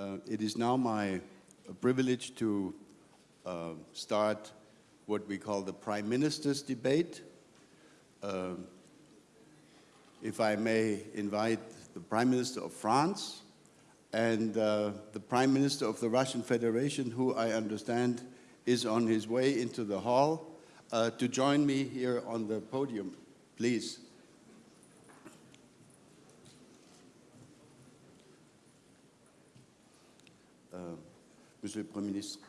Uh, it is now my privilege to uh, start what we call the Prime Minister's debate. Uh, if I may invite the Prime Minister of France and uh, the Prime Minister of the Russian Federation, who I understand is on his way into the hall, uh, to join me here on the podium, please. Monsieur le Premier ministre.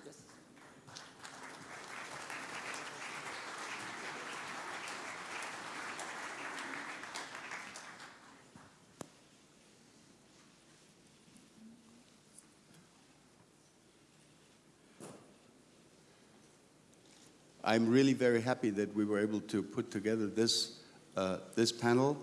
I'm really very happy that we were able to put together this, uh, this panel.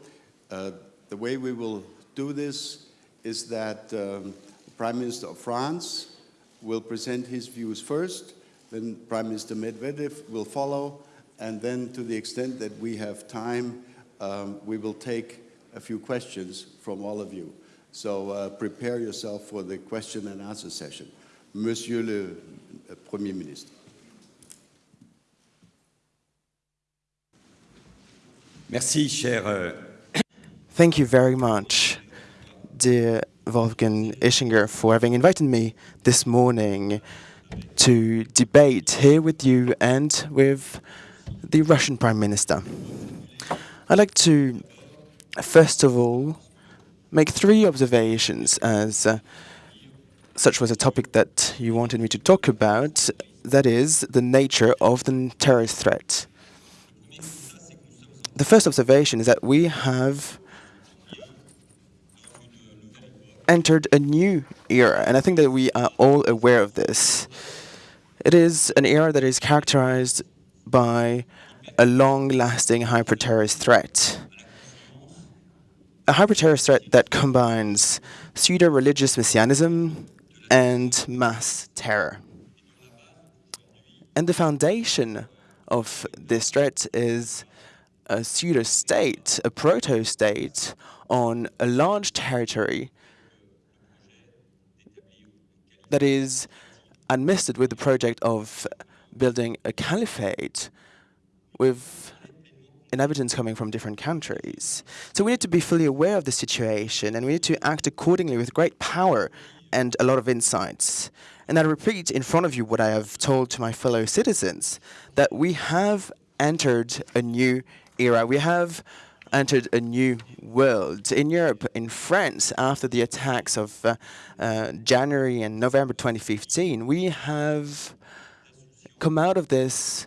Uh, the way we will do this is that um, the Prime Minister of France will present his views first, then Prime Minister Medvedev will follow, and then to the extent that we have time, um, we will take a few questions from all of you. So uh, prepare yourself for the question and answer session. Monsieur le Premier Ministre. Merci, cher. euh, Thank you very much, dear Wolfgang Ischinger, for having invited me this morning to debate here with you and with the Russian Prime Minister. I'd like to, first of all, make three observations as uh, such was a topic that you wanted me to talk about, that is, the nature of the terrorist threat. The first observation is that we have entered a new era, and I think that we are all aware of this. It is an era that is characterized by a long-lasting hyper-terrorist threat. A hyper-terrorist threat that combines pseudo-religious messianism and mass terror. And the foundation of this threat is a pseudo-state, a proto-state on a large territory that is administered with the project of building a caliphate with inhabitants coming from different countries. So we need to be fully aware of the situation and we need to act accordingly with great power and a lot of insights. And I repeat in front of you what I have told to my fellow citizens, that we have entered a new era. We have entered a new world. In Europe, in France, after the attacks of uh, uh, January and November 2015, we have come out of this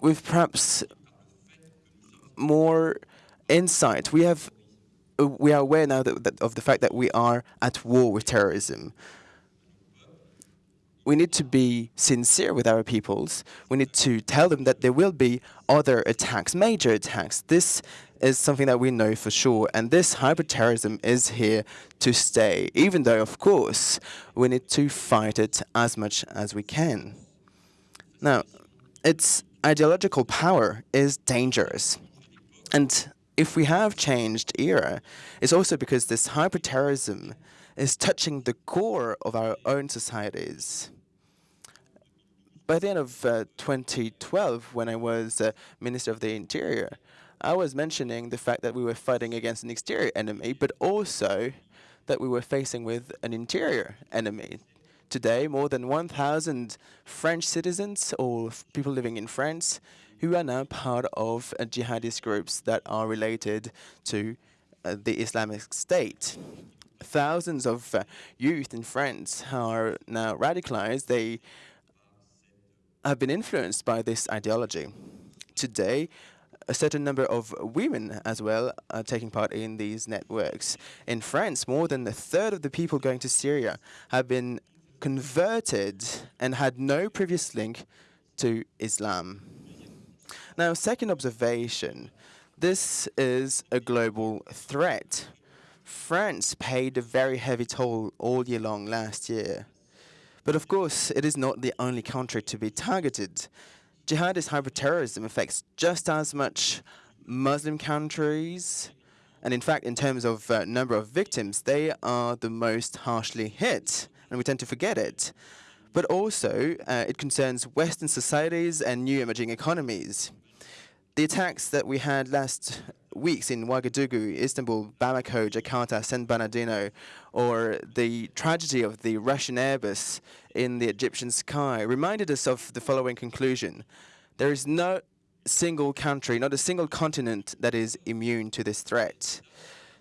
with perhaps more insight. We have uh, we are aware now that, that of the fact that we are at war with terrorism we need to be sincere with our peoples. We need to tell them that there will be other attacks, major attacks. This is something that we know for sure. And this hyper-terrorism is here to stay, even though, of course, we need to fight it as much as we can. Now, its ideological power is dangerous. And if we have changed era, it's also because this hyper-terrorism is touching the core of our own societies. By the end of uh, 2012, when I was uh, Minister of the Interior, I was mentioning the fact that we were fighting against an exterior enemy, but also that we were facing with an interior enemy. Today, more than 1,000 French citizens or people living in France who are now part of uh, jihadist groups that are related to uh, the Islamic State thousands of uh, youth in France are now radicalized. They have been influenced by this ideology. Today, a certain number of women as well are taking part in these networks. In France, more than a third of the people going to Syria have been converted and had no previous link to Islam. Now, second observation, this is a global threat. France paid a very heavy toll all year long last year. But of course, it is not the only country to be targeted. Jihadist hyperterrorism affects just as much Muslim countries And in fact, in terms of uh, number of victims, they are the most harshly hit, and we tend to forget it. But also, uh, it concerns Western societies and new emerging economies. The attacks that we had last weeks in Ouagadougou, Istanbul, Bamako, Jakarta, San Bernardino, or the tragedy of the Russian Airbus in the Egyptian sky reminded us of the following conclusion. There is no single country, not a single continent that is immune to this threat.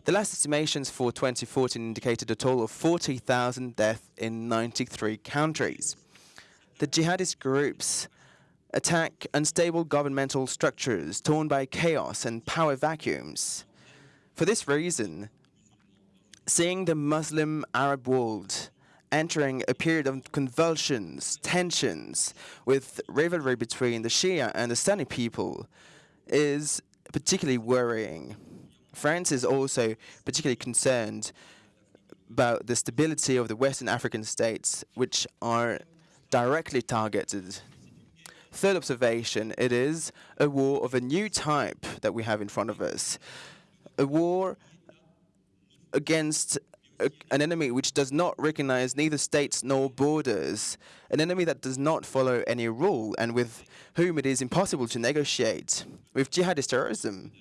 The last estimations for 2014 indicated a total of 40,000 deaths in 93 countries. The jihadist groups attack unstable governmental structures torn by chaos and power vacuums. For this reason, seeing the Muslim Arab world entering a period of convulsions, tensions, with rivalry between the Shia and the Sunni people is particularly worrying. France is also particularly concerned about the stability of the Western African states, which are directly targeted. Third observation, it is a war of a new type that we have in front of us. A war against a, an enemy which does not recognize neither states nor borders, an enemy that does not follow any rule and with whom it is impossible to negotiate. With jihadist terrorism,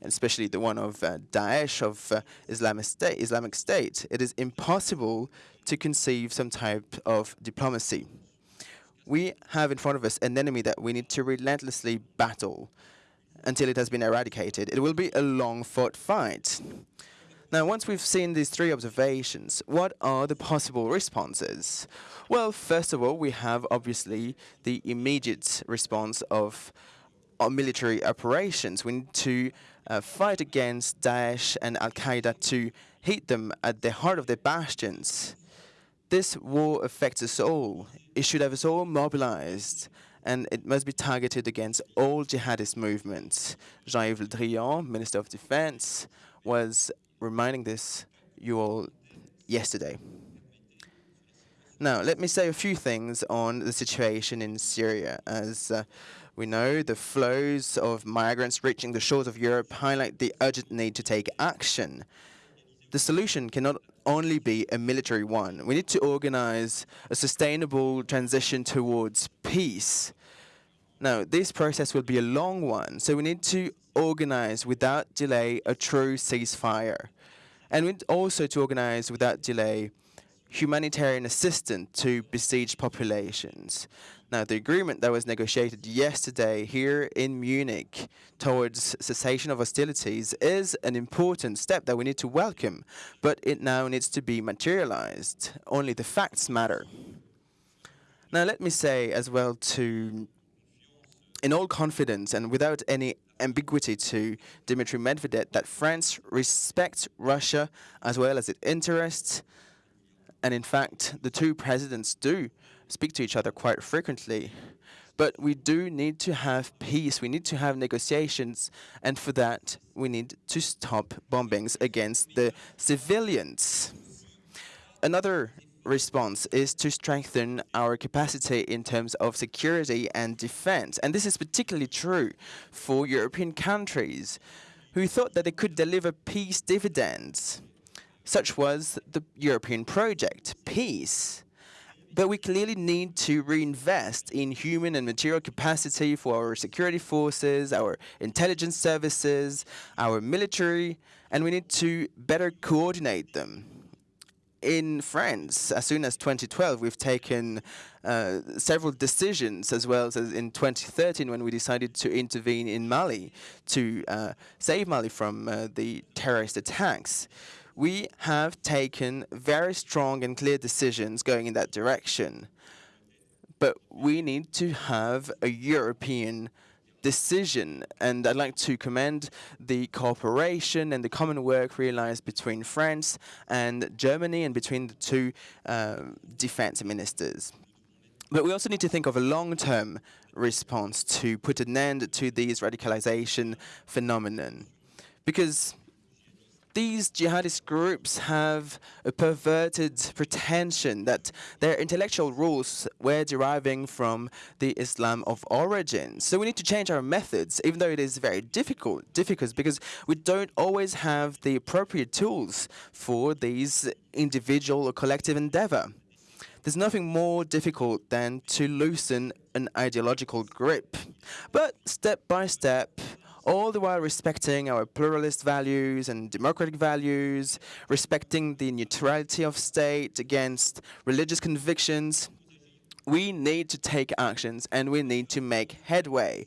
and especially the one of uh, Daesh, of uh, Islamic, State, Islamic State, it is impossible to conceive some type of diplomacy. We have in front of us an enemy that we need to relentlessly battle until it has been eradicated. It will be a long-fought fight. Now, once we've seen these three observations, what are the possible responses? Well, first of all, we have obviously the immediate response of our military operations. We need to uh, fight against Daesh and Al Qaeda to hit them at the heart of their bastions. This war affects us all. It should have us all mobilized, and it must be targeted against all jihadist movements. Jean-Yves Le Drian, Minister of Defense, was reminding this you all yesterday. Now, let me say a few things on the situation in Syria. As uh, we know, the flows of migrants reaching the shores of Europe highlight the urgent need to take action. The solution cannot only be a military one. We need to organize a sustainable transition towards peace. Now, this process will be a long one, so we need to organize without delay a true ceasefire. And we need also to organize without delay humanitarian assistance to besieged populations. Now, the agreement that was negotiated yesterday here in Munich towards cessation of hostilities is an important step that we need to welcome, but it now needs to be materialized. Only the facts matter. Now, let me say as well to, in all confidence and without any ambiguity to Dmitry Medvedev, that France respects Russia as well as its interests, and in fact, the two presidents do speak to each other quite frequently. But we do need to have peace. We need to have negotiations. And for that, we need to stop bombings against the civilians. Another response is to strengthen our capacity in terms of security and defense. And this is particularly true for European countries who thought that they could deliver peace dividends. Such was the European project, peace. But we clearly need to reinvest in human and material capacity for our security forces, our intelligence services, our military, and we need to better coordinate them. In France, as soon as 2012, we've taken uh, several decisions, as well as in 2013 when we decided to intervene in Mali to uh, save Mali from uh, the terrorist attacks we have taken very strong and clear decisions going in that direction. But we need to have a European decision. And I'd like to commend the cooperation and the common work realized between France and Germany and between the two uh, defense ministers. But we also need to think of a long-term response to put an end to these radicalization phenomenon. Because these jihadist groups have a perverted pretension that their intellectual rules were deriving from the Islam of origin. So we need to change our methods, even though it is very difficult, difficult because we don't always have the appropriate tools for these individual or collective endeavor. There's nothing more difficult than to loosen an ideological grip. But step by step, all the while respecting our pluralist values and democratic values, respecting the neutrality of state against religious convictions, we need to take actions and we need to make headway.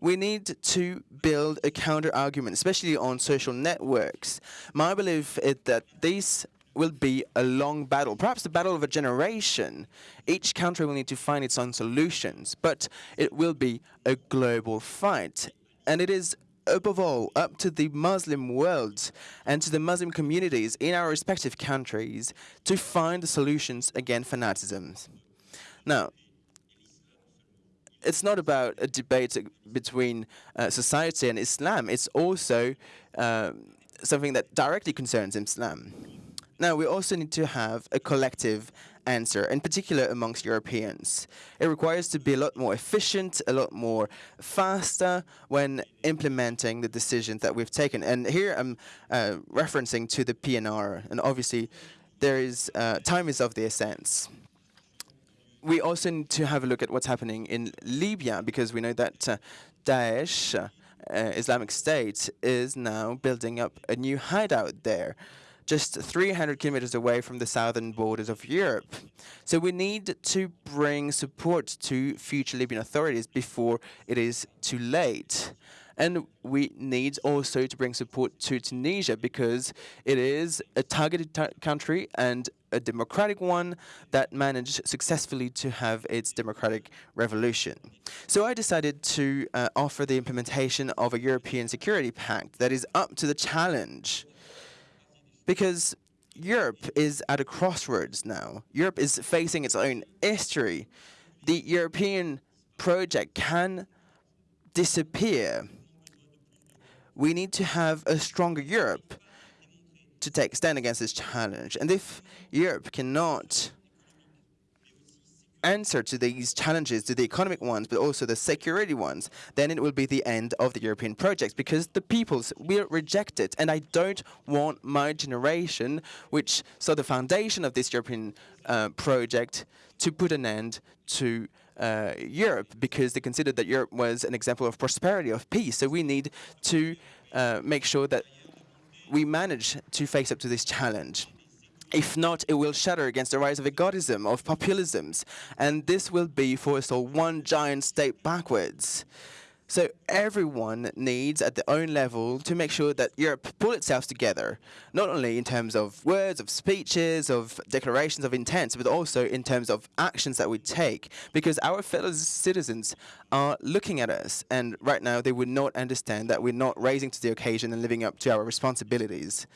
We need to build a counter argument, especially on social networks. My belief is that these will be a long battle, perhaps the battle of a generation. Each country will need to find its own solutions, but it will be a global fight. And it is above all up to the Muslim world and to the Muslim communities in our respective countries to find the solutions against fanaticism. Now, it's not about a debate between uh, society and Islam. It's also uh, something that directly concerns Islam. Now, we also need to have a collective answer, in particular amongst Europeans. It requires to be a lot more efficient, a lot more faster when implementing the decisions that we've taken. And here I'm uh, referencing to the PNR, and obviously there is uh, time is of the essence. We also need to have a look at what's happening in Libya, because we know that uh, Daesh, uh, Islamic State, is now building up a new hideout there just 300 kilometers away from the southern borders of Europe. So we need to bring support to future Libyan authorities before it is too late. And we need also to bring support to Tunisia because it is a targeted country and a democratic one that managed successfully to have its democratic revolution. So I decided to uh, offer the implementation of a European Security Pact that is up to the challenge because Europe is at a crossroads now. Europe is facing its own history. The European project can disappear. We need to have a stronger Europe to take stand against this challenge. And if Europe cannot answer to these challenges, to the economic ones, but also the security ones, then it will be the end of the European project because the peoples will reject it. And I don't want my generation, which saw the foundation of this European uh, project, to put an end to uh, Europe because they considered that Europe was an example of prosperity, of peace. So we need to uh, make sure that we manage to face up to this challenge. If not, it will shatter against the rise of egotism, of populisms, and this will be for us all one giant step backwards. So everyone needs, at their own level, to make sure that Europe pull itself together, not only in terms of words, of speeches, of declarations of intent, but also in terms of actions that we take, because our fellow citizens are looking at us, and right now they would not understand that we're not raising to the occasion and living up to our responsibilities.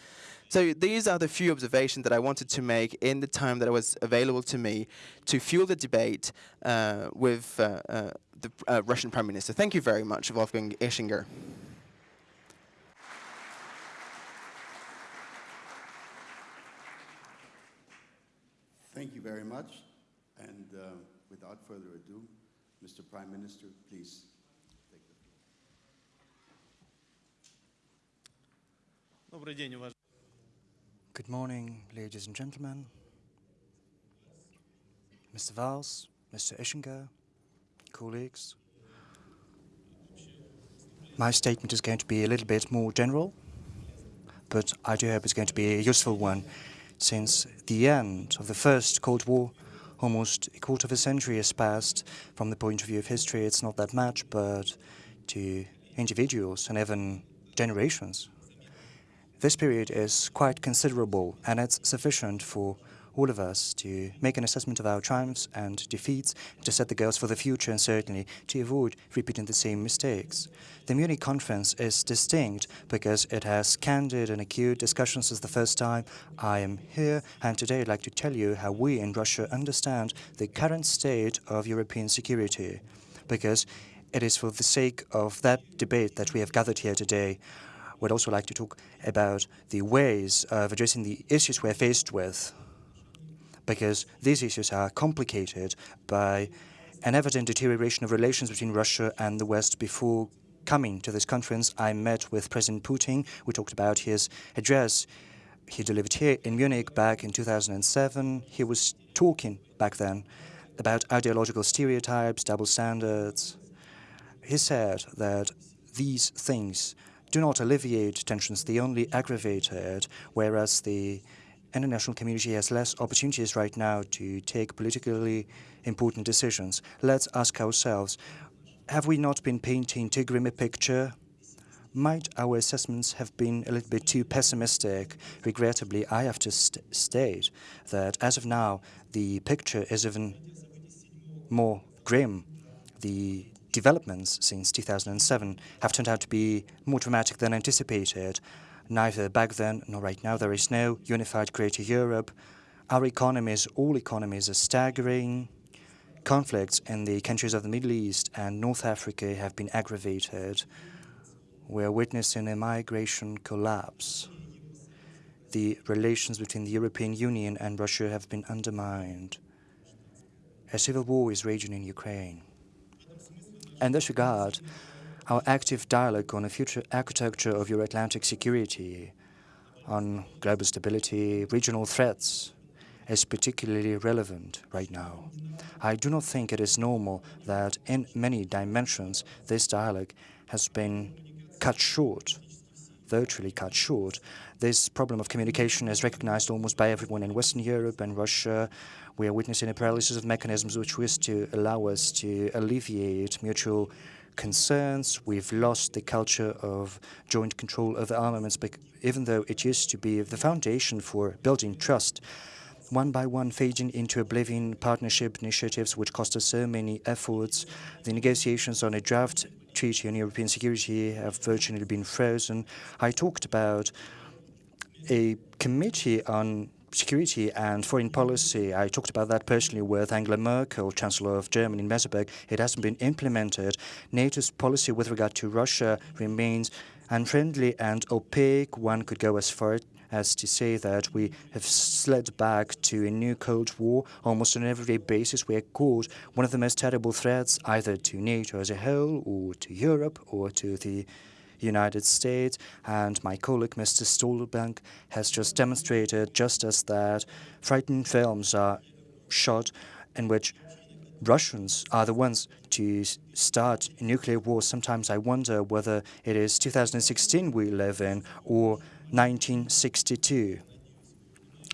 So these are the few observations that I wanted to make in the time that was available to me to fuel the debate uh, with uh, uh, the uh, Russian Prime Minister. Thank you very much, Wolfgang Ischinger. Thank you very much. And uh, without further ado, Mr. Prime Minister, please take the floor. Добрый день, уважаемые. Good morning, ladies and gentlemen. Mr. Valls, Mr. Ischinger, colleagues. My statement is going to be a little bit more general, but I do hope it's going to be a useful one, since the end of the First Cold War, almost a quarter of a century has passed. From the point of view of history, it's not that much, but to individuals and even generations, this period is quite considerable, and it's sufficient for all of us to make an assessment of our triumphs and defeats, to set the goals for the future, and certainly to avoid repeating the same mistakes. The Munich conference is distinct because it has candid and acute discussions as the first time I am here, and today I'd like to tell you how we in Russia understand the current state of European security, because it is for the sake of that debate that we have gathered here today. Would also like to talk about the ways of addressing the issues we're faced with, because these issues are complicated by an evident deterioration of relations between Russia and the West before coming to this conference, I met with President Putin. We talked about his address he delivered here in Munich back in 2007. He was talking back then about ideological stereotypes, double standards. He said that these things do not alleviate tensions, they only aggravate it, whereas the international community has less opportunities right now to take politically important decisions. Let's ask ourselves, have we not been painting too grim a picture? Might our assessments have been a little bit too pessimistic? Regrettably, I have to st state that as of now, the picture is even more grim. The developments since 2007 have turned out to be more dramatic than anticipated. Neither back then nor right now, there is no unified greater Europe. Our economies, all economies, are staggering. Conflicts in the countries of the Middle East and North Africa have been aggravated. We're witnessing a migration collapse. The relations between the European Union and Russia have been undermined. A civil war is raging in Ukraine. In this regard, our active dialogue on the future architecture of Euro-Atlantic security, on global stability, regional threats, is particularly relevant right now. I do not think it is normal that in many dimensions this dialogue has been cut short, virtually cut short. This problem of communication is recognized almost by everyone in Western Europe and Russia. We are witnessing a paralysis of mechanisms which was to allow us to alleviate mutual concerns. We've lost the culture of joint control of armaments, even though it used to be the foundation for building trust, one by one fading into oblivion partnership initiatives which cost us so many efforts. The negotiations on a draft Treaty on European Security have virtually been frozen. I talked about a committee on security and foreign policy. I talked about that personally with Angela Merkel, Chancellor of Germany in Meseberg. It hasn't been implemented. NATO's policy with regard to Russia remains unfriendly and opaque. One could go as far as to say that we have slid back to a new Cold War almost on an everyday basis. We are caught one of the most terrible threats either to NATO as a whole or to Europe or to the United States. And my colleague, Mr. Stoltenberg, has just demonstrated just as that frightening films are shot in which Russians are the ones to start nuclear war. Sometimes I wonder whether it is 2016 we live in or 1962.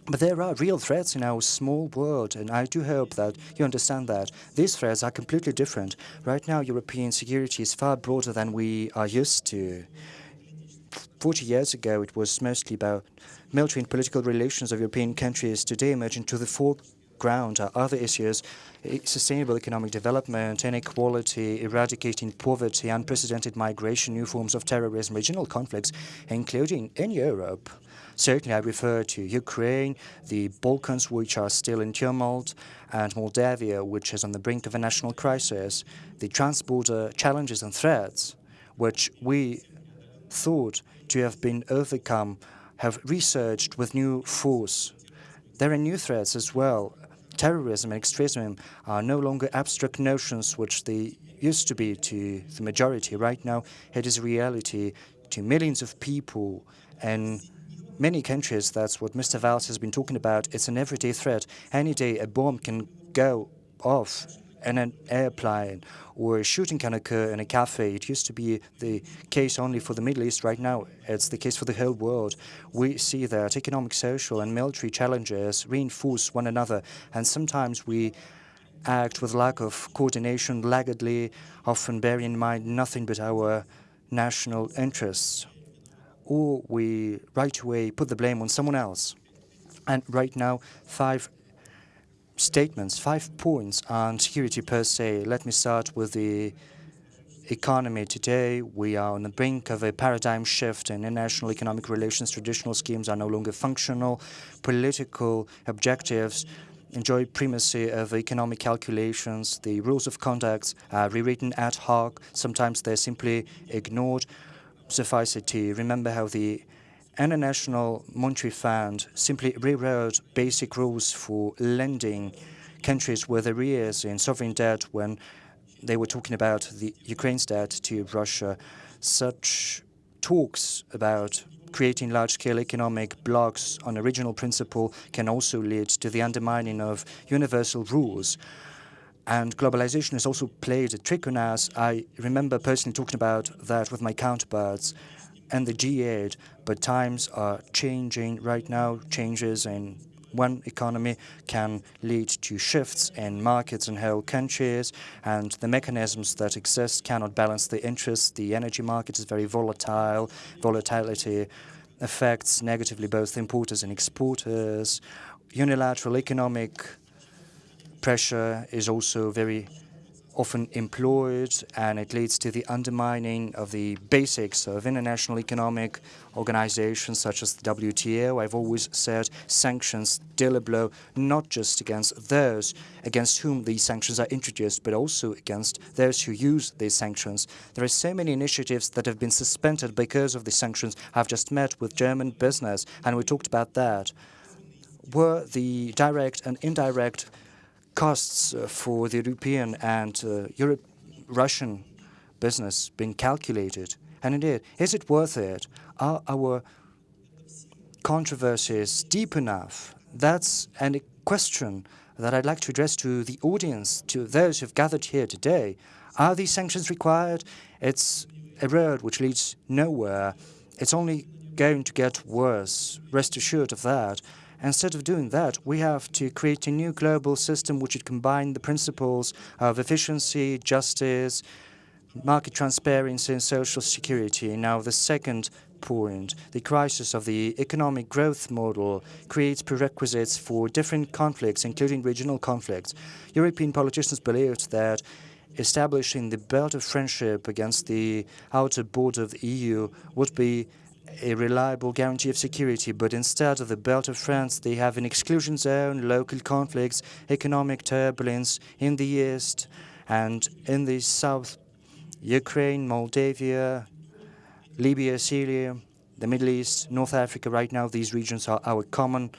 But there are real threats in our small world, and I do hope that you understand that. These threats are completely different. Right now, European security is far broader than we are used to. 40 years ago, it was mostly about military and political relations of European countries. Today, emerging to the foreground are other issues, eh, sustainable economic development, inequality, eradicating poverty, unprecedented migration, new forms of terrorism, regional conflicts, including in Europe. Certainly, I refer to Ukraine, the Balkans, which are still in tumult, and Moldavia, which is on the brink of a national crisis. The transborder challenges and threats, which we thought to have been overcome, have resurged with new force. There are new threats as well. Terrorism and extremism are no longer abstract notions which they used to be to the majority. Right now, it is reality to millions of people and many countries, that's what Mr. Valls has been talking about. It's an everyday threat. Any day a bomb can go off in an airplane or a shooting can occur in a cafe. It used to be the case only for the Middle East. Right now, it's the case for the whole world. We see that economic, social, and military challenges reinforce one another, and sometimes we act with lack of coordination, laggardly, often bearing in mind nothing but our national interests or we right away put the blame on someone else. And right now, five statements, five points on security per se. Let me start with the economy today. We are on the brink of a paradigm shift in international economic relations. Traditional schemes are no longer functional. Political objectives enjoy primacy of economic calculations. The rules of conduct are rewritten ad hoc. Sometimes they're simply ignored suffice it to remember how the International Monetary Fund simply rewrote basic rules for lending countries with arrears in sovereign debt when they were talking about the Ukraine's debt to Russia. Such talks about creating large-scale economic blocks on a regional principle can also lead to the undermining of universal rules. And globalization has also played a trick on us. I remember personally talking about that with my counterparts and the G8, but times are changing right now. Changes in one economy can lead to shifts in markets in whole countries, and the mechanisms that exist cannot balance the interests. The energy market is very volatile. Volatility affects negatively both importers and exporters. Unilateral economic pressure is also very often employed, and it leads to the undermining of the basics of international economic organizations such as the WTO. I've always said sanctions deal a blow not just against those against whom these sanctions are introduced, but also against those who use these sanctions. There are so many initiatives that have been suspended because of the sanctions. I've just met with German business, and we talked about that. Were the direct and indirect costs uh, for the European and uh, Europe, Russian business been calculated? And indeed, is it worth it? Are our controversies deep enough? That's a question that I'd like to address to the audience, to those who've gathered here today. Are these sanctions required? It's a road which leads nowhere. It's only going to get worse. Rest assured of that. Instead of doing that, we have to create a new global system which would combine the principles of efficiency, justice, market transparency, and social security. Now, the second point, the crisis of the economic growth model creates prerequisites for different conflicts, including regional conflicts. European politicians believed that establishing the belt of friendship against the outer border of the EU would be a reliable guarantee of security, but instead of the belt of France, they have an exclusion zone, local conflicts, economic turbulence in the east and in the south, Ukraine, Moldavia, Libya, Syria, the Middle East, North Africa. Right now, these regions are our common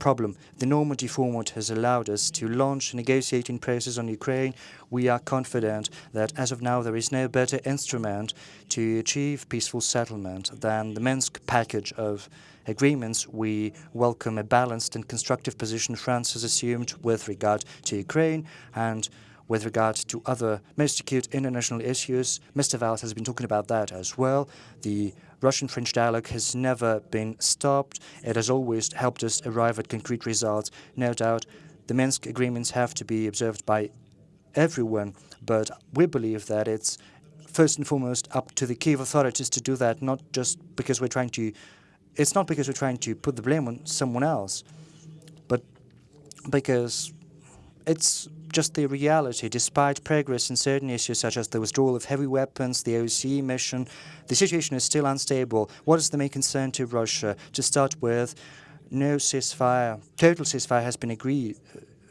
problem. The Normandy format has allowed us to launch a negotiating process on Ukraine. We are confident that as of now there is no better instrument to achieve peaceful settlement than the Minsk package of agreements. We welcome a balanced and constructive position France has assumed with regard to Ukraine and with regard to other most acute international issues. Mr. Valls has been talking about that as well. The Russian-French dialogue has never been stopped. It has always helped us arrive at concrete results. No doubt, the Minsk agreements have to be observed by everyone, but we believe that it's first and foremost up to the Kiev authorities to do that, not just because we're trying to, it's not because we're trying to put the blame on someone else, but because it's just the reality. Despite progress in certain issues such as the withdrawal of heavy weapons, the OSCE mission, the situation is still unstable. What is the main concern to Russia? To start with, no ceasefire, total ceasefire has been agreed,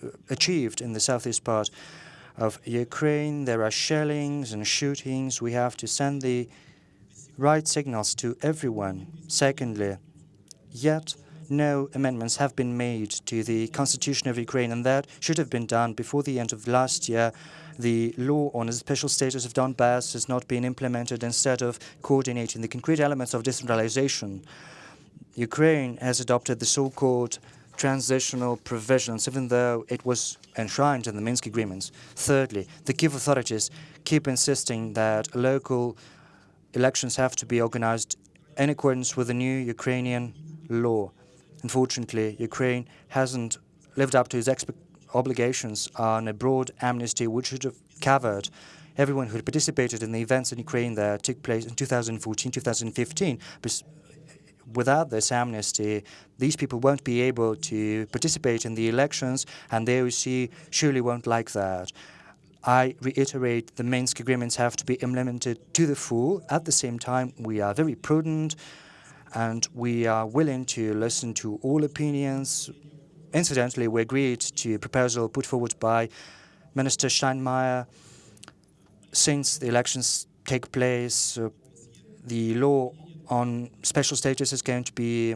uh, achieved in the southeast part of Ukraine. There are shellings and shootings. We have to send the right signals to everyone. Secondly, yet no amendments have been made to the constitution of Ukraine, and that should have been done before the end of last year. The law on the special status of Donbass has not been implemented instead of coordinating the concrete elements of decentralization. Ukraine has adopted the so-called transitional provisions, even though it was enshrined in the Minsk agreements. Thirdly, the Kiev authorities keep insisting that local elections have to be organized in accordance with the new Ukrainian law. Unfortunately, Ukraine hasn't lived up to its obligations on a broad amnesty which should have covered everyone who had participated in the events in Ukraine that took place in 2014, 2015. Without this amnesty, these people won't be able to participate in the elections, and the OSCE surely won't like that. I reiterate the Minsk agreements have to be implemented to the full. At the same time, we are very prudent and we are willing to listen to all opinions. Incidentally, we agreed to a proposal put forward by Minister Steinmeier. Since the elections take place, uh, the law on special status is going to be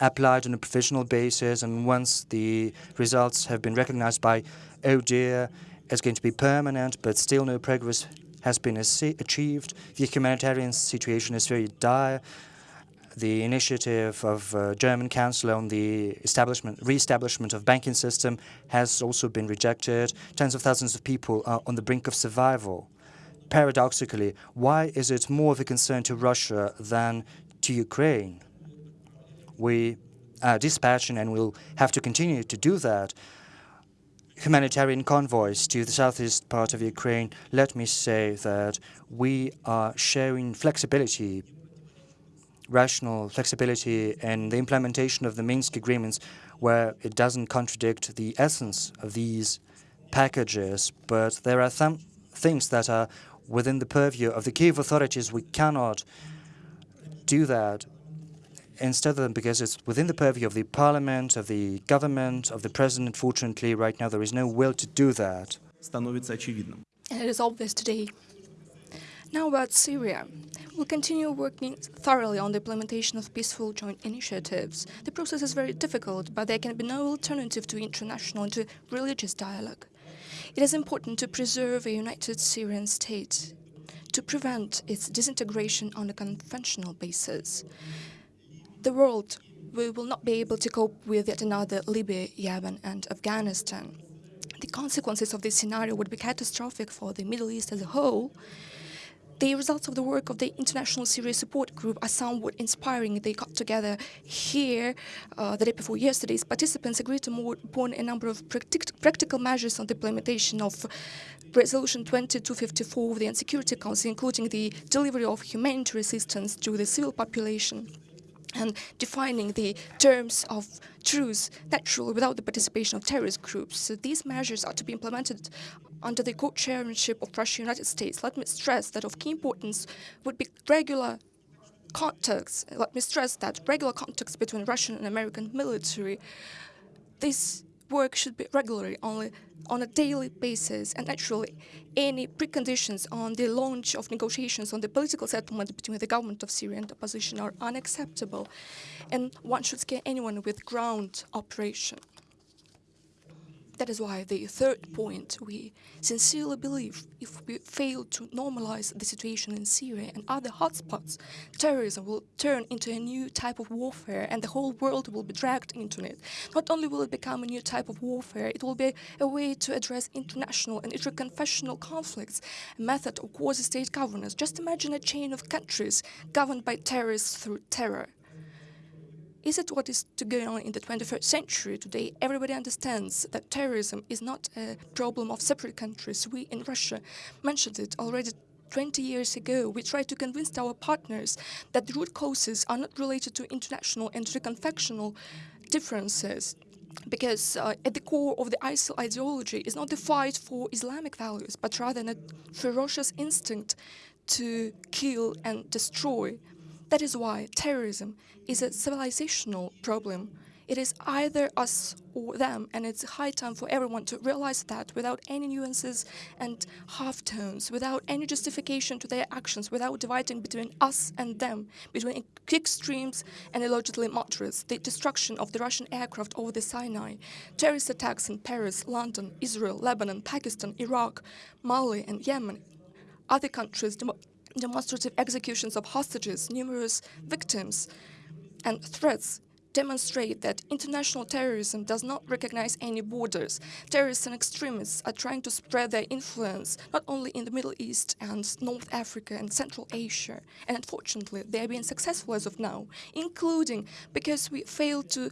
applied on a provisional basis, and once the results have been recognized by ODIHR, it's going to be permanent, but still no progress has been achieved. The humanitarian situation is very dire. The initiative of uh, German Chancellor on the establishment, re-establishment of banking system has also been rejected. Tens of thousands of people are on the brink of survival. Paradoxically, why is it more of a concern to Russia than to Ukraine? We are dispatching and will have to continue to do that humanitarian convoys to the southeast part of Ukraine, let me say that we are showing flexibility, rational flexibility in the implementation of the Minsk agreements where it doesn't contradict the essence of these packages, but there are some things that are within the purview of the Kiev authorities. We cannot do that instead of them, because it's within the purview of the parliament, of the government, of the president. Fortunately, right now there is no will to do that. It is obvious today now about Syria. We'll continue working thoroughly on the implementation of peaceful joint initiatives. The process is very difficult, but there can be no alternative to international and to religious dialogue. It is important to preserve a united Syrian state, to prevent its disintegration on a conventional basis the world, we will not be able to cope with yet another Libya, Yemen and Afghanistan. The consequences of this scenario would be catastrophic for the Middle East as a whole. The results of the work of the International Syria Support Group are somewhat inspiring. They got together here uh, the day before yesterday's participants agreed to move upon a number of practic practical measures on the implementation of Resolution 2254 of the UN Security Council, including the delivery of humanitarian assistance to the civil population and defining the terms of truce naturally without the participation of terrorist groups. So these measures are to be implemented under the co-chairmanship of Russia and United States. Let me stress that of key importance would be regular contacts. Let me stress that regular contacts between Russian and American military. This work should be regularly only on a daily basis and actually any preconditions on the launch of negotiations on the political settlement between the government of Syria and the opposition are unacceptable and one should scare anyone with ground operation. That is why the third point, we sincerely believe if we fail to normalize the situation in Syria and other hotspots, terrorism will turn into a new type of warfare and the whole world will be dragged into it. Not only will it become a new type of warfare, it will be a way to address international and interconfessional conflicts, a method of quasi-state governance. Just imagine a chain of countries governed by terrorists through terror. Is it what is to go on in the 21st century today? Everybody understands that terrorism is not a problem of separate countries. We in Russia mentioned it already 20 years ago, we tried to convince our partners that the root causes are not related to international and reconfectional differences. Because uh, at the core of the ISIL ideology is not the fight for Islamic values, but rather a ferocious instinct to kill and destroy. That is why terrorism is a civilizational problem. It is either us or them, and it's high time for everyone to realize that without any nuances and half-tones, without any justification to their actions, without dividing between us and them, between extremes and allegedly moderates, the destruction of the Russian aircraft over the Sinai, terrorist attacks in Paris, London, Israel, Lebanon, Pakistan, Iraq, Mali and Yemen, other countries, demonstrative executions of hostages, numerous victims, and threats demonstrate that international terrorism does not recognize any borders. Terrorists and extremists are trying to spread their influence not only in the Middle East and North Africa and Central Asia, and unfortunately they are being successful as of now, including because we failed to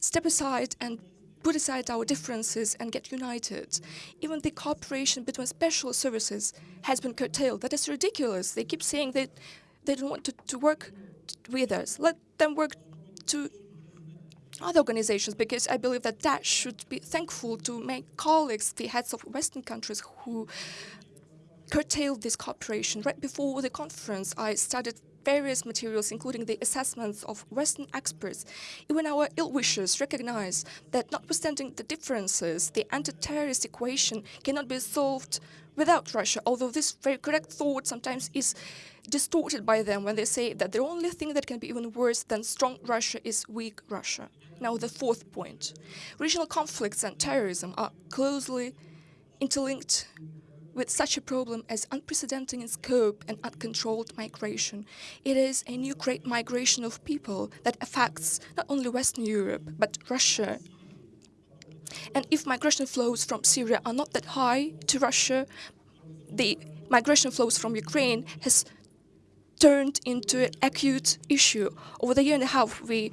step aside and put aside our differences and get united. Even the cooperation between special services has been curtailed. That is ridiculous. They keep saying that they don't want to, to work with us. Let them work to other organizations because I believe that that should be thankful to my colleagues, the heads of Western countries who curtailed this cooperation. Right before the conference, I studied various materials, including the assessments of Western experts. Even our ill-wishers recognize that notwithstanding the differences, the anti-terrorist equation cannot be solved without Russia, although this very correct thought sometimes is distorted by them when they say that the only thing that can be even worse than strong Russia is weak Russia. Now, the fourth point. Regional conflicts and terrorism are closely interlinked with such a problem as unprecedented in scope and uncontrolled migration. It is a new great migration of people that affects not only Western Europe, but Russia. And if migration flows from Syria are not that high to Russia, the migration flows from Ukraine has turned into an acute issue. Over the year and a half, we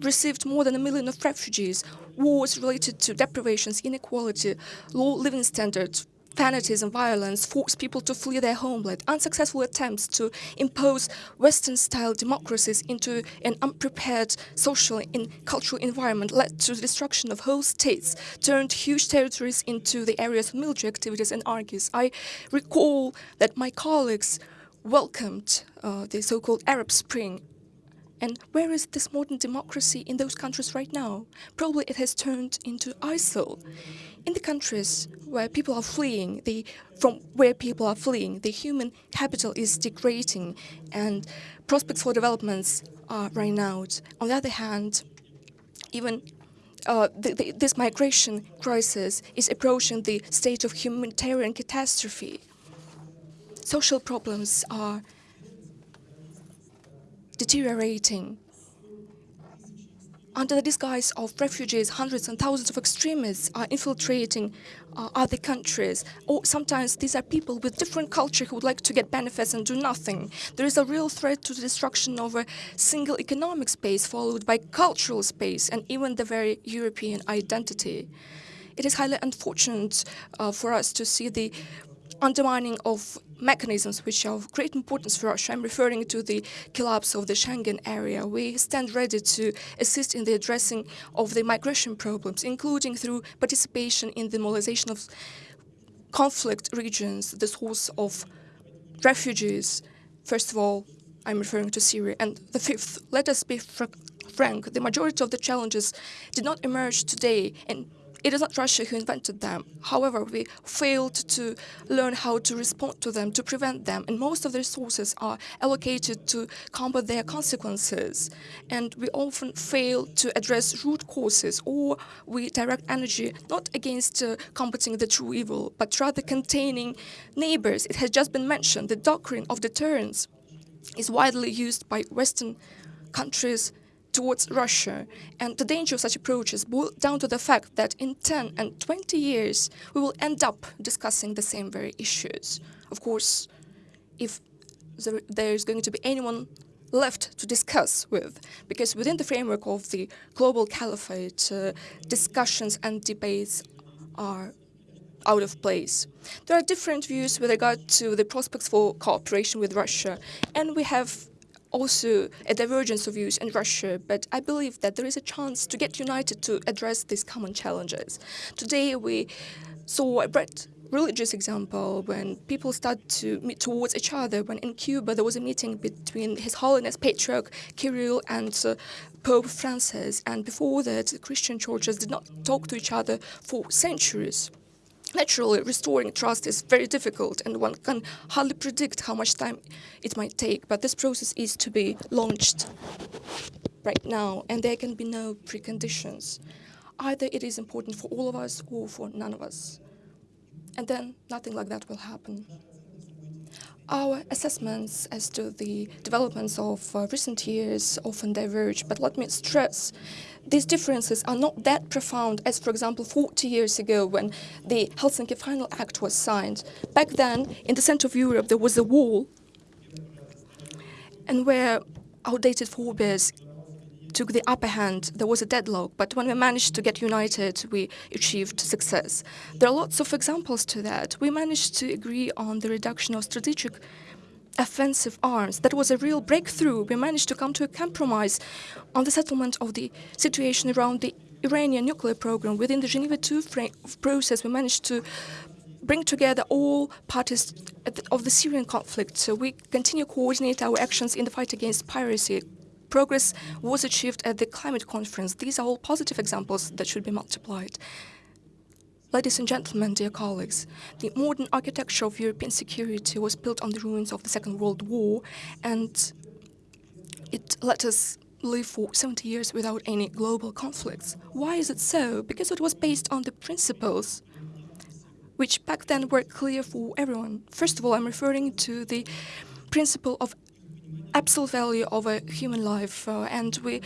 received more than a million of refugees. Wars related to deprivations, inequality, low living standards, fanatism, violence force people to flee their homeland. Unsuccessful attempts to impose Western-style democracies into an unprepared social and cultural environment led to the destruction of whole states, turned huge territories into the areas of military activities and armies. I recall that my colleagues welcomed uh, the so-called Arab Spring and where is this modern democracy in those countries right now? Probably it has turned into ISIL. In the countries where people are fleeing, the, from where people are fleeing, the human capital is degrading and prospects for developments are running out. On the other hand, even uh, the, the, this migration crisis is approaching the state of humanitarian catastrophe. Social problems are deteriorating. Under the disguise of refugees, hundreds and thousands of extremists are infiltrating uh, other countries. Or sometimes these are people with different culture who would like to get benefits and do nothing. There is a real threat to the destruction of a single economic space followed by cultural space and even the very European identity. It is highly unfortunate uh, for us to see the undermining of mechanisms which are of great importance for Russia. I'm referring to the collapse of the Schengen area. We stand ready to assist in the addressing of the migration problems, including through participation in the mobilization of conflict regions, the source of refugees. First of all, I'm referring to Syria. And the fifth, let us be fr frank, the majority of the challenges did not emerge today and it is not Russia who invented them. However, we failed to learn how to respond to them, to prevent them, and most of the resources are allocated to combat their consequences. And we often fail to address root causes, or we direct energy not against uh, combating the true evil, but rather containing neighbors. It has just been mentioned, the doctrine of deterrence is widely used by Western countries towards Russia. And the danger of such approaches boils down to the fact that in 10 and 20 years, we will end up discussing the same very issues. Of course, if there is going to be anyone left to discuss with, because within the framework of the global caliphate, uh, discussions and debates are out of place. There are different views with regard to the prospects for cooperation with Russia, and we have also a divergence of views in Russia, but I believe that there is a chance to get united to address these common challenges. Today we saw a bright religious example when people start to meet towards each other. When in Cuba there was a meeting between His Holiness Patriarch Kirill and uh, Pope Francis, and before that the Christian churches did not talk to each other for centuries. Naturally, restoring trust is very difficult and one can hardly predict how much time it might take, but this process is to be launched right now and there can be no preconditions. Either it is important for all of us or for none of us. And then nothing like that will happen. Our assessments as to the developments of uh, recent years often diverge, but let me stress these differences are not that profound as, for example, 40 years ago when the Helsinki Final Act was signed. Back then, in the center of Europe, there was a wall, and where outdated forebears took the upper hand, there was a deadlock, but when we managed to get united, we achieved success. There are lots of examples to that. We managed to agree on the reduction of strategic offensive arms. That was a real breakthrough. We managed to come to a compromise on the settlement of the situation around the Iranian nuclear program. Within the Geneva II process, we managed to bring together all parties of the Syrian conflict. So we continue to coordinate our actions in the fight against piracy. Progress was achieved at the climate conference. These are all positive examples that should be multiplied. Ladies and gentlemen, dear colleagues, the modern architecture of European security was built on the ruins of the Second World War, and it let us live for 70 years without any global conflicts. Why is it so? Because it was based on the principles which back then were clear for everyone. First of all, I'm referring to the principle of absolute value of a human life, uh, and we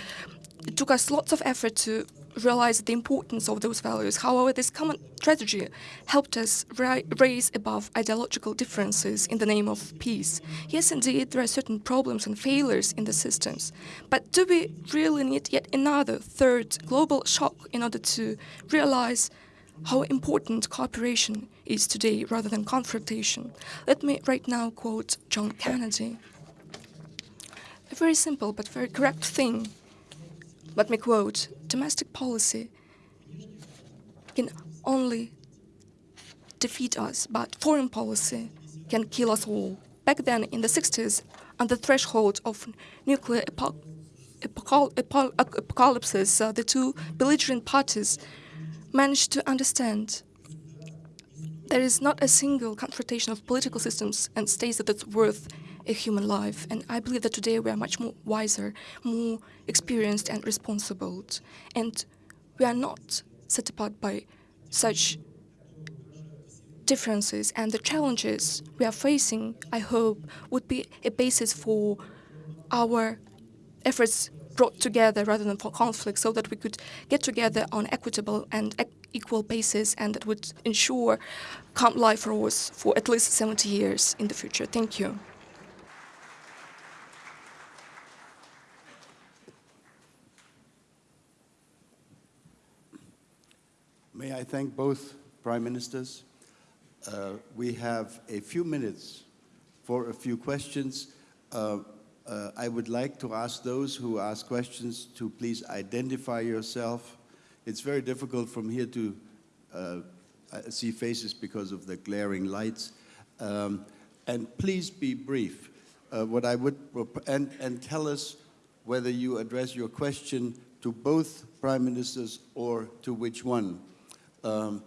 it took us lots of effort to realize the importance of those values. However, this common strategy helped us ri raise above ideological differences in the name of peace. Yes, indeed, there are certain problems and failures in the systems, but do we really need yet another third global shock in order to realize how important cooperation is today rather than confrontation? Let me right now quote John Kennedy. A very simple but very correct thing let me quote, domestic policy can only defeat us, but foreign policy can kill us all. Back then, in the 60s, on the threshold of nuclear apo apocal apo apocalypses, uh, the two belligerent parties managed to understand there is not a single confrontation of political systems and states that it's worth a human life. And I believe that today we are much more wiser, more experienced and responsible. And we are not set apart by such differences and the challenges we are facing, I hope, would be a basis for our efforts brought together rather than for conflict so that we could get together on equitable and equal basis and that would ensure calm life for us for at least 70 years in the future. Thank you. May I thank both Prime Ministers? Uh, we have a few minutes for a few questions. Uh, uh, I would like to ask those who ask questions to please identify yourself. It's very difficult from here to uh, see faces because of the glaring lights. Um, and please be brief. Uh, what I would, and, and tell us whether you address your question to both prime ministers or to which one. Um,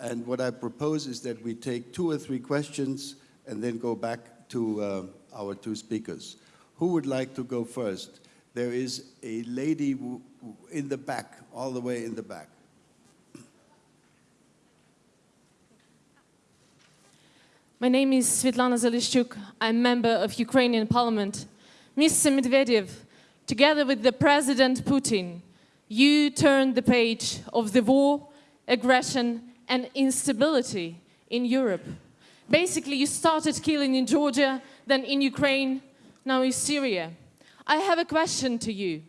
and what I propose is that we take two or three questions and then go back to uh, our two speakers. Who would like to go first? There is a lady in the back, all the way in the back. My name is Svetlana Zalishchuk. I'm a member of Ukrainian parliament. Mr. Medvedev, together with the President Putin, you turned the page of the war aggression and instability in Europe. Basically, you started killing in Georgia, then in Ukraine, now in Syria. I have a question to you.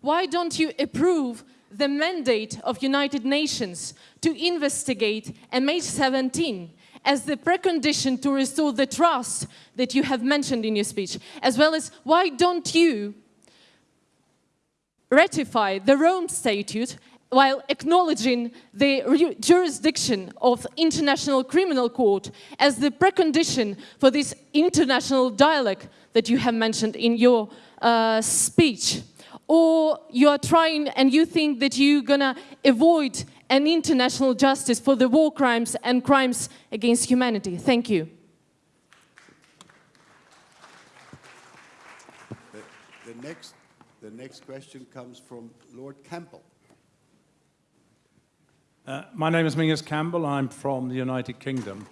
Why don't you approve the mandate of United Nations to investigate MH17 as the precondition to restore the trust that you have mentioned in your speech, as well as why don't you ratify the Rome Statute while acknowledging the jurisdiction of International Criminal Court as the precondition for this international dialogue that you have mentioned in your uh, speech. Or you are trying and you think that you're gonna avoid an international justice for the war crimes and crimes against humanity. Thank you. The, the next, the next question comes from Lord Campbell. Uh, my name is Menzies Campbell. I'm from the United Kingdom.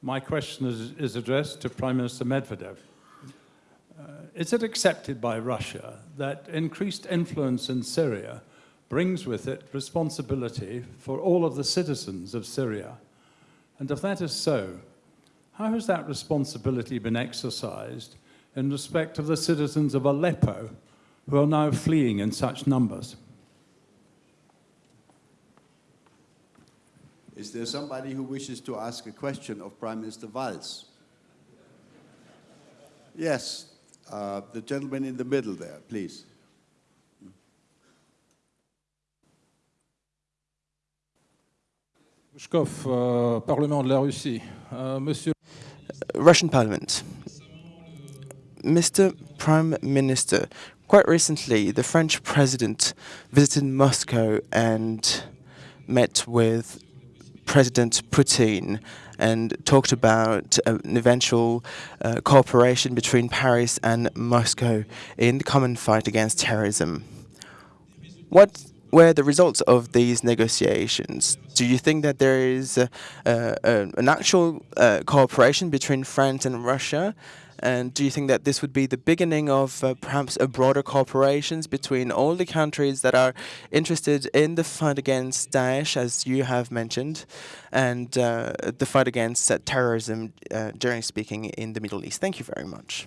My question is, is addressed to Prime Minister Medvedev. Uh, is it accepted by Russia that increased influence in Syria brings with it responsibility for all of the citizens of Syria? And if that is so, how has that responsibility been exercised in respect of the citizens of Aleppo who are now fleeing in such numbers? Is there somebody who wishes to ask a question of Prime Minister Valls? Yes, uh, the gentleman in the middle there, please. Pushkov, uh, Parlement de la Russie. Uh, Monsieur... Russian Parliament. Mr. Prime Minister, quite recently the French president visited Moscow and met with President Putin and talked about uh, an eventual uh, cooperation between Paris and Moscow in the common fight against terrorism. What were the results of these negotiations? Do you think that there is uh, uh, an actual uh, cooperation between France and Russia? And do you think that this would be the beginning of uh, perhaps a broader cooperations between all the countries that are interested in the fight against Daesh, as you have mentioned, and uh, the fight against uh, terrorism, generally speaking, in the Middle East? Thank you very much.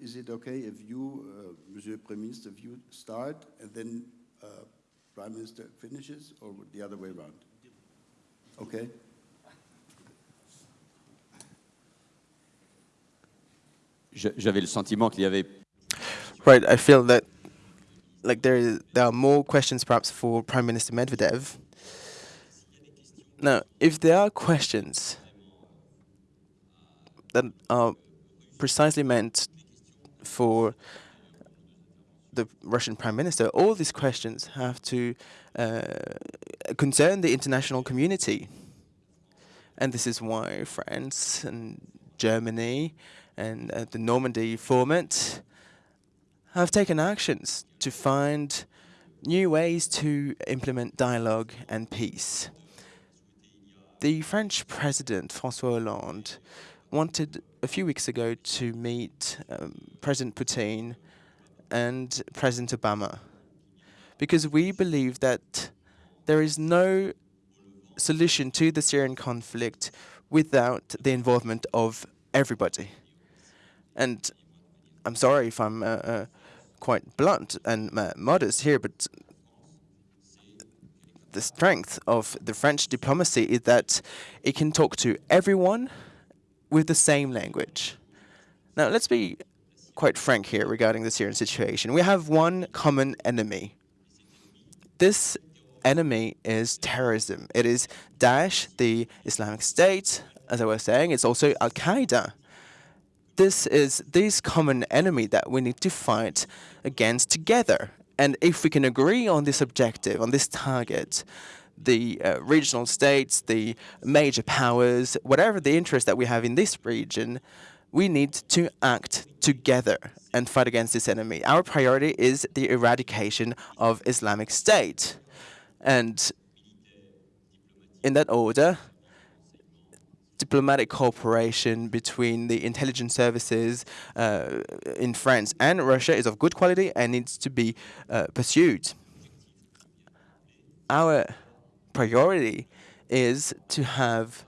Is it okay if you, uh, Monsieur Premier Minister, if you start and then uh, Prime Minister finishes, or the other way around? Okay. J'avais le sentiment qu'il y avait. Right, I feel that like there is, there are more questions perhaps for Prime Minister Medvedev. Now, if there are questions that are precisely meant for the Russian Prime Minister, all these questions have to uh, concern the international community. And this is why France and Germany and uh, the Normandy format have taken actions to find new ways to implement dialogue and peace. The French President, François Hollande, wanted a few weeks ago to meet um, President Putin and President Obama because we believe that there is no solution to the Syrian conflict without the involvement of everybody. And I'm sorry if I'm uh, uh, quite blunt and uh, modest here, but the strength of the French diplomacy is that it can talk to everyone with the same language. Now, let's be quite frank here regarding the Syrian situation. We have one common enemy. This enemy is terrorism. It is Daesh, the Islamic State, as I was saying. It's also Al-Qaeda this is this common enemy that we need to fight against together. And if we can agree on this objective, on this target, the uh, regional states, the major powers, whatever the interest that we have in this region, we need to act together and fight against this enemy. Our priority is the eradication of Islamic State. And in that order, diplomatic cooperation between the intelligence services uh, in France and Russia is of good quality and needs to be uh, pursued. Our priority is to have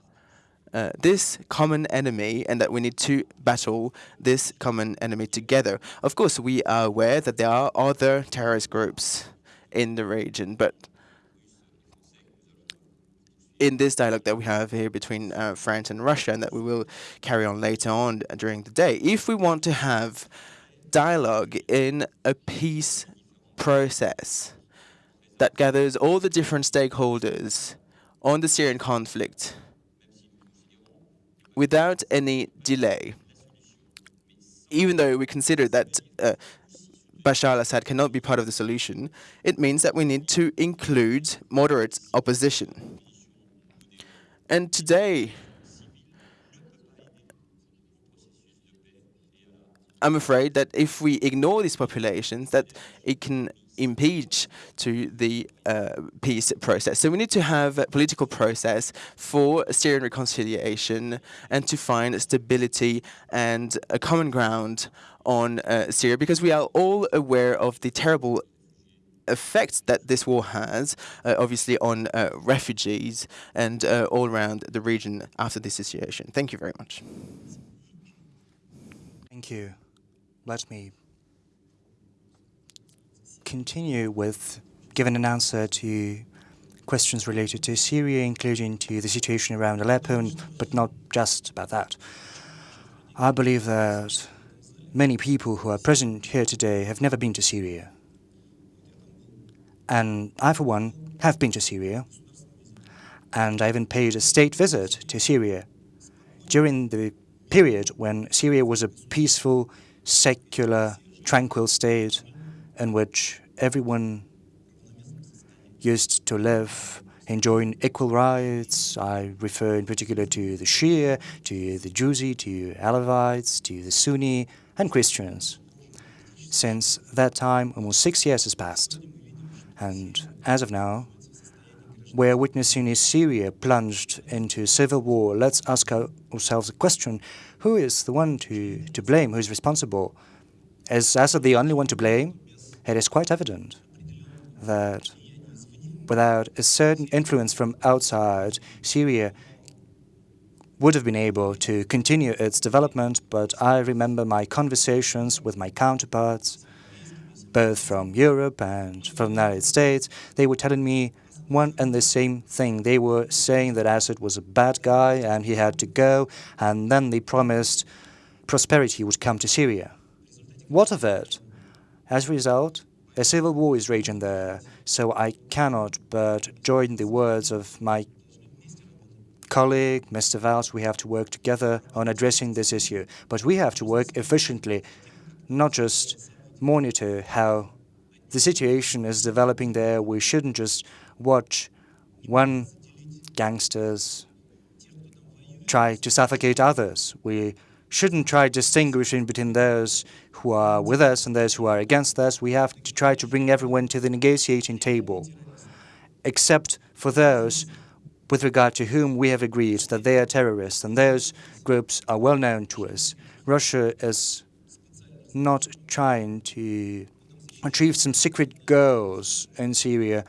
uh, this common enemy and that we need to battle this common enemy together. Of course, we are aware that there are other terrorist groups in the region, but in this dialogue that we have here between uh, France and Russia and that we will carry on later on during the day. If we want to have dialogue in a peace process that gathers all the different stakeholders on the Syrian conflict without any delay, even though we consider that uh, Bashar al-Assad cannot be part of the solution, it means that we need to include moderate opposition. And today, I'm afraid that if we ignore these populations, that it can impede to the uh, peace process. So we need to have a political process for Syrian reconciliation and to find stability and a common ground on uh, Syria because we are all aware of the terrible effects that this war has, uh, obviously, on uh, refugees and uh, all around the region after this situation. Thank you very much. Thank you. Let me continue with giving an answer to questions related to Syria, including to the situation around Aleppo, but not just about that. I believe that many people who are present here today have never been to Syria. And I, for one, have been to Syria. And I even paid a state visit to Syria during the period when Syria was a peaceful, secular, tranquil state in which everyone used to live enjoying equal rights. I refer in particular to the Shia, to the Druzi, to Alawites, to the Sunni, and Christians. Since that time, almost six years has passed. And as of now, we're witnessing a Syria plunged into civil war. Let's ask ourselves a question. Who is the one to, to blame? Who is responsible? Is Assad the only one to blame? It is quite evident that without a certain influence from outside, Syria would have been able to continue its development, but I remember my conversations with my counterparts, both from Europe and from the United States. They were telling me one and the same thing. They were saying that Assad was a bad guy and he had to go, and then they promised prosperity would come to Syria. What of it? As a result, a civil war is raging there, so I cannot but join the words of my colleague, Mr. Valls. We have to work together on addressing this issue, but we have to work efficiently, not just monitor how the situation is developing there. We shouldn't just watch one gangsters try to suffocate others. We shouldn't try distinguishing between those who are with us and those who are against us. We have to try to bring everyone to the negotiating table, except for those with regard to whom we have agreed that they are terrorists, and those groups are well known to us. Russia is not trying to achieve some secret goals in Syria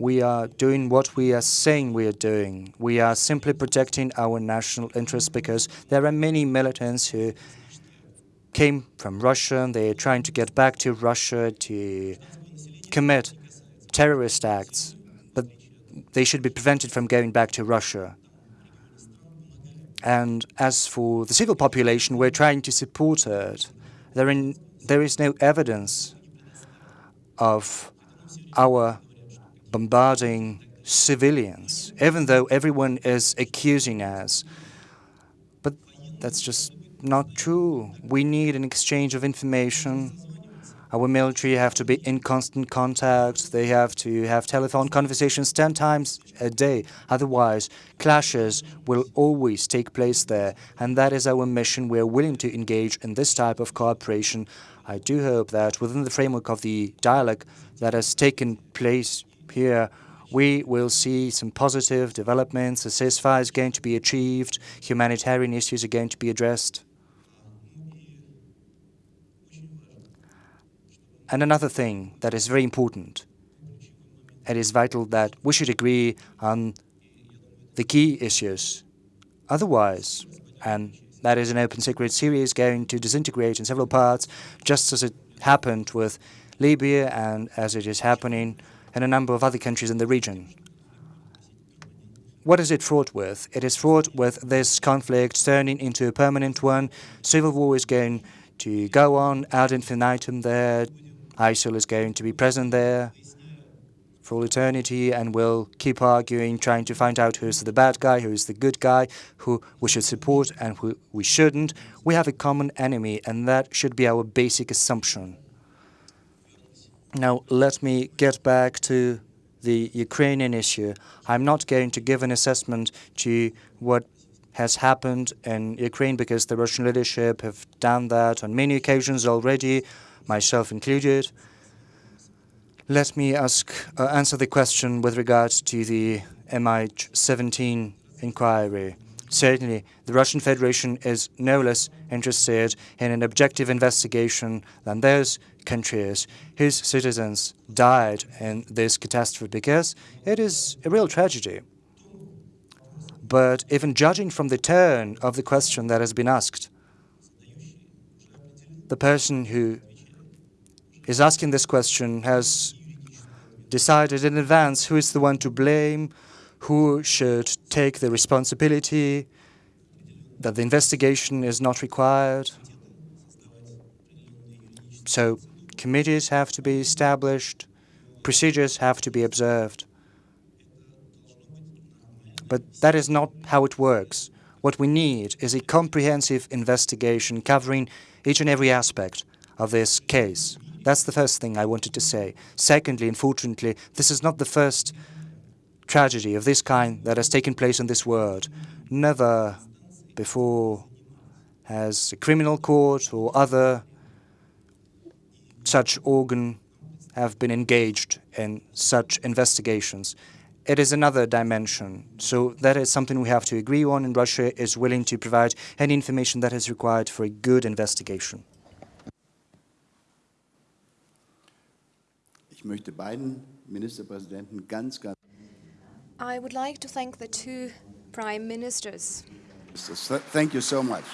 we are doing what we are saying we are doing. We are simply protecting our national interests because there are many militants who came from Russia and they are trying to get back to Russia to commit terrorist acts, but they should be prevented from going back to Russia. And as for the civil population, we're trying to support it. There, is no evidence of our bombarding civilians, even though everyone is accusing us. But that's just not true. We need an exchange of information. Our military have to be in constant contact. They have to have telephone conversations 10 times a day. Otherwise, clashes will always take place there. And that is our mission. We are willing to engage in this type of cooperation. I do hope that within the framework of the dialogue that has taken place here we will see some positive developments. A ceasefire is going to be achieved. Humanitarian issues are going to be addressed. And another thing that is very important, it is vital that we should agree on the key issues. Otherwise, and that is an open secret, Syria is going to disintegrate in several parts, just as it happened with Libya and as it is happening in a number of other countries in the region. What is it fraught with? It is fraught with this conflict turning into a permanent one. Civil war is going to go on ad infinitum there. ISIL is going to be present there for all eternity and will keep arguing, trying to find out who's the bad guy, who's the good guy, who we should support and who we shouldn't. We have a common enemy, and that should be our basic assumption. Now, let me get back to the Ukrainian issue. I'm not going to give an assessment to what has happened in Ukraine because the Russian leadership have done that on many occasions already, myself included. Let me ask, uh, answer the question with regards to the MH17 inquiry. Certainly, the Russian Federation is no less interested in an objective investigation than those countries whose citizens died in this catastrophe because it is a real tragedy. But even judging from the tone of the question that has been asked, the person who is asking this question has decided in advance who is the one to blame, who should take the responsibility, that the investigation is not required. So committees have to be established, procedures have to be observed. But that is not how it works. What we need is a comprehensive investigation covering each and every aspect of this case. That's the first thing I wanted to say. Secondly, unfortunately, this is not the first tragedy of this kind that has taken place in this world. Never before has a criminal court or other such organ have been engaged in such investigations. It is another dimension. So that is something we have to agree on, and Russia is willing to provide any information that is required for a good investigation. Ich möchte beiden Ministerpräsidenten ganz, ganz I would like to thank the two prime ministers. Thank you so much.